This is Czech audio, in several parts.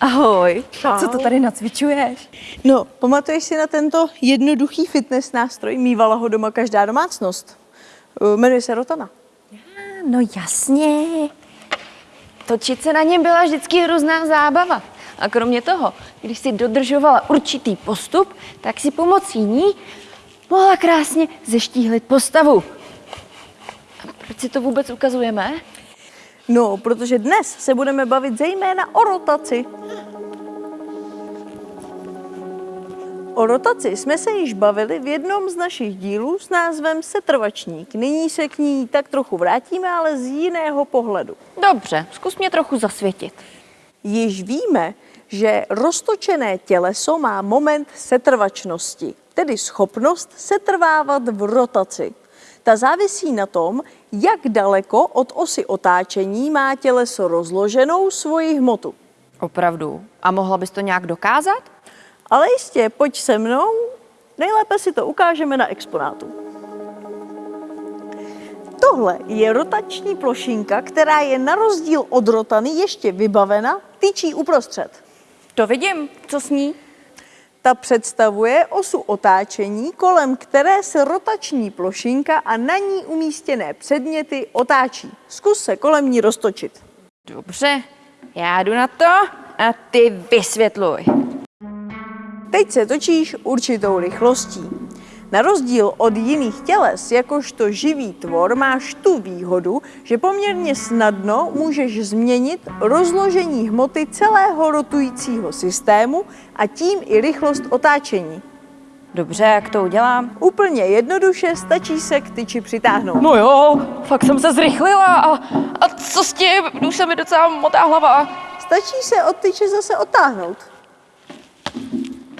Ahoj, Čau. co to tady nacvičuješ? No, pamatuješ si na tento jednoduchý fitness nástroj? Mývala ho doma každá domácnost. Uh, Jmenuje se Rotana. No jasně. Točit se na něm byla vždycky hrozná zábava. A kromě toho, když si dodržovala určitý postup, tak si pomocí ní mohla krásně zeštíhlit postavu. A proč si to vůbec ukazujeme? No, protože dnes se budeme bavit zejména o rotaci. O rotaci jsme se již bavili v jednom z našich dílů s názvem Setrvačník. Nyní se k ní tak trochu vrátíme, ale z jiného pohledu. Dobře, zkus mě trochu zasvětit. Již víme, že roztočené těleso má moment setrvačnosti, tedy schopnost setrvávat v rotaci. Ta závisí na tom, jak daleko od osy otáčení má těleso rozloženou svoji hmotu. Opravdu. A mohla bys to nějak dokázat? Ale jistě, pojď se mnou, nejlépe si to ukážeme na exponátu. Tohle je rotační plošinka, která je na rozdíl od rotany ještě vybavena tyčí uprostřed. To vidím. Co s ní? Ta představuje osu otáčení, kolem které se rotační plošinka a na ní umístěné předměty otáčí. Zkus se kolem ní roztočit. Dobře, já jdu na to a ty vysvětluj. Teď se točíš určitou rychlostí. Na rozdíl od jiných těles, jakožto živý tvor, máš tu výhodu, že poměrně snadno můžeš změnit rozložení hmoty celého rotujícího systému a tím i rychlost otáčení. Dobře, jak to udělám? Úplně jednoduše stačí se k tyči přitáhnout. No jo, fakt jsem se zrychlila a, a co s tím? Už se mi docela motá hlava. Stačí se od tyče zase otáhnout.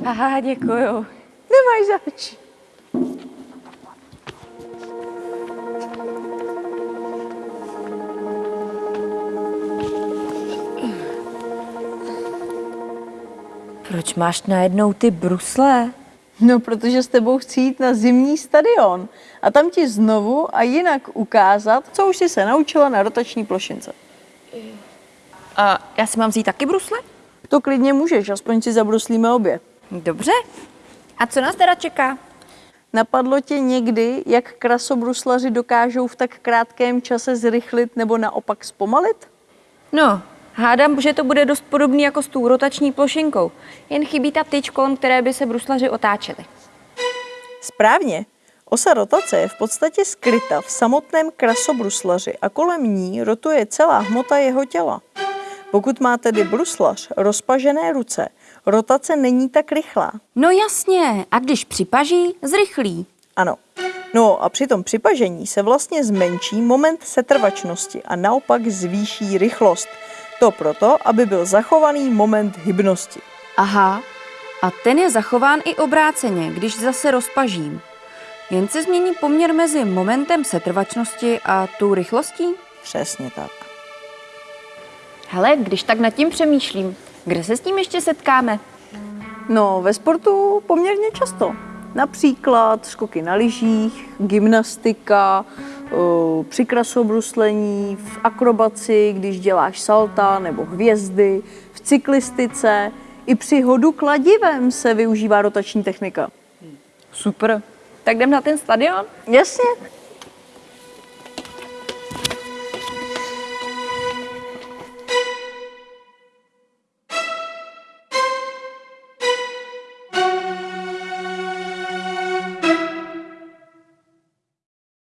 Aha, děkuju. Nemáš zač. Proč máš najednou ty brusle? No, protože s tebou chci jít na zimní stadion a tam ti znovu a jinak ukázat, co už jsi se naučila na rotační plošince. A já si mám vzít taky brusle? To klidně můžeš, aspoň si zabruslíme obě. Dobře. A co nás teda čeká? Napadlo tě někdy, jak krasobruslaři dokážou v tak krátkém čase zrychlit nebo naopak zpomalit? No, hádám, že to bude dost podobný jako s tou rotační plošinkou. Jen chybí ta tyč, kolem které by se bruslaři otáčeli. Správně. Osa rotace je v podstatě skryta v samotném krasobruslaři a kolem ní rotuje celá hmota jeho těla. Pokud má tedy bruslař rozpažené ruce, rotace není tak rychlá. No jasně, a když připaží, zrychlí. Ano. No a při tom připažení se vlastně zmenší moment setrvačnosti a naopak zvýší rychlost. To proto, aby byl zachovaný moment hybnosti. Aha, a ten je zachován i obráceně, když zase rozpažím. Jen se změní poměr mezi momentem setrvačnosti a tou rychlostí? Přesně tak. Hele, když tak nad tím přemýšlím, kde se s tím ještě setkáme? No, ve sportu poměrně často. Například skoky na lyžích, gymnastika, při krasobruslení, v akrobaci, když děláš salta nebo hvězdy, v cyklistice, i při hodu kladivem se využívá rotační technika. Super. Tak jdem na ten stadion? Jasně,